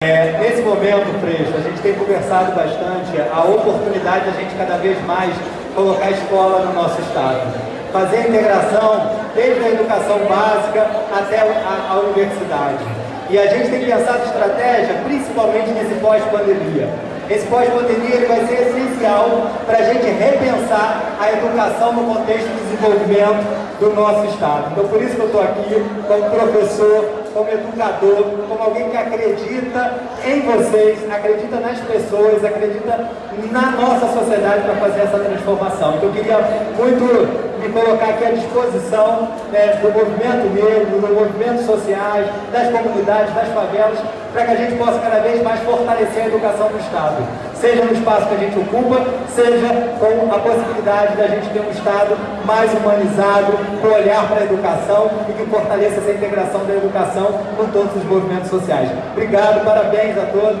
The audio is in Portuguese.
É, nesse momento, Freixo, a gente tem conversado bastante a oportunidade de a gente cada vez mais colocar a escola no nosso estado. Fazer a integração desde a educação básica até a, a universidade. E a gente tem pensado estratégia principalmente nesse pós-pandemia. Esse pós-pandemia vai ser essencial para a gente repensar a educação no contexto de desenvolvimento do nosso Estado. Então, por isso que eu estou aqui como professor, como educador, como alguém que acredita em vocês, acredita nas pessoas, acredita na nossa sociedade para fazer essa transformação. Então, eu queria muito me colocar aqui à disposição né, do movimento negro, dos movimentos sociais, das comunidades, das favelas, para que a gente possa cada vez mais fortalecer a educação do Estado. Seja no espaço que a gente ocupa, seja com a possibilidade da gente ter um Estado mais humanizado, com olhar para a educação e que fortaleça essa integração da educação com todos os movimentos sociais. Obrigado, parabéns a todos.